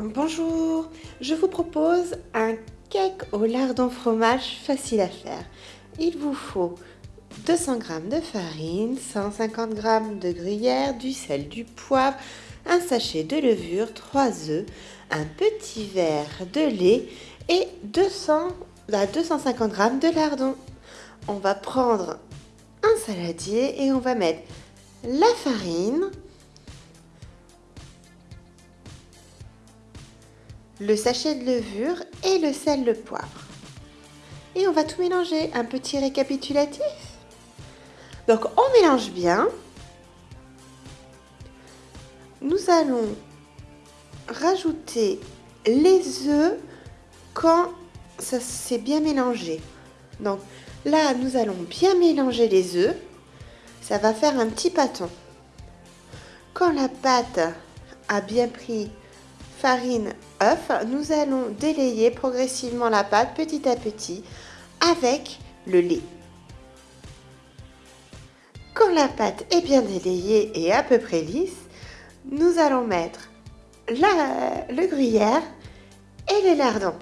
Bonjour, je vous propose un cake au lardon fromage facile à faire. Il vous faut 200 g de farine, 150 g de gruyère, du sel, du poivre, un sachet de levure, 3 œufs, un petit verre de lait et 200 à 250 g de lardon. On va prendre un saladier et on va mettre la farine, le sachet de levure et le sel, le poivre. Et on va tout mélanger. Un petit récapitulatif. Donc on mélange bien. Nous allons rajouter les œufs quand ça s'est bien mélangé. Donc là, nous allons bien mélanger les œufs. Ça va faire un petit pâton. Quand la pâte a bien pris farine, œuf, nous allons délayer progressivement la pâte petit à petit avec le lait. Quand la pâte est bien délayée et à peu près lisse, nous allons mettre la, le gruyère et les lardons.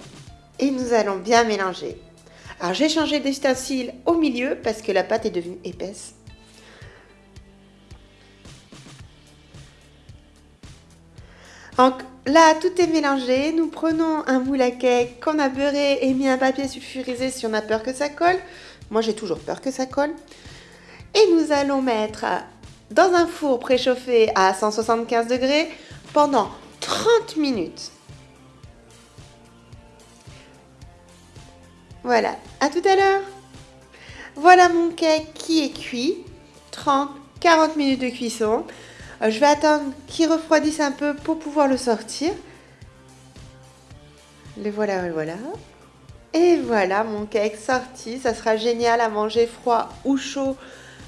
Et nous allons bien mélanger. Alors j'ai changé d'ustensile au milieu parce que la pâte est devenue épaisse. Donc là, tout est mélangé. Nous prenons un moule à cake qu'on a beurré et mis un papier sulfurisé si on a peur que ça colle. Moi, j'ai toujours peur que ça colle. Et nous allons mettre dans un four préchauffé à 175 degrés pendant 30 minutes. Voilà, à tout à l'heure. Voilà mon cake qui est cuit. 30-40 minutes de cuisson. Euh, je vais attendre qu'il refroidisse un peu pour pouvoir le sortir. Le voilà, le voilà. Et voilà mon cake sorti. Ça sera génial à manger froid ou chaud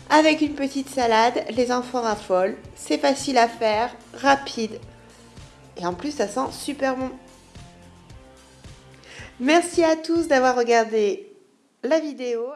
avec une petite salade. Les enfants raffolent. C'est facile à faire, rapide. Et en plus, ça sent super bon. Merci à tous d'avoir regardé la vidéo.